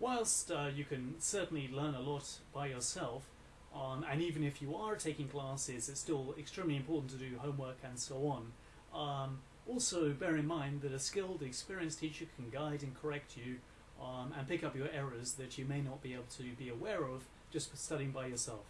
whilst uh, you can certainly learn a lot by yourself, um, and even if you are taking classes, it's still extremely important to do homework and so on. Um, also, bear in mind that a skilled, experienced teacher can guide and correct you um, and pick up your errors that you may not be able to be aware of just studying by yourself.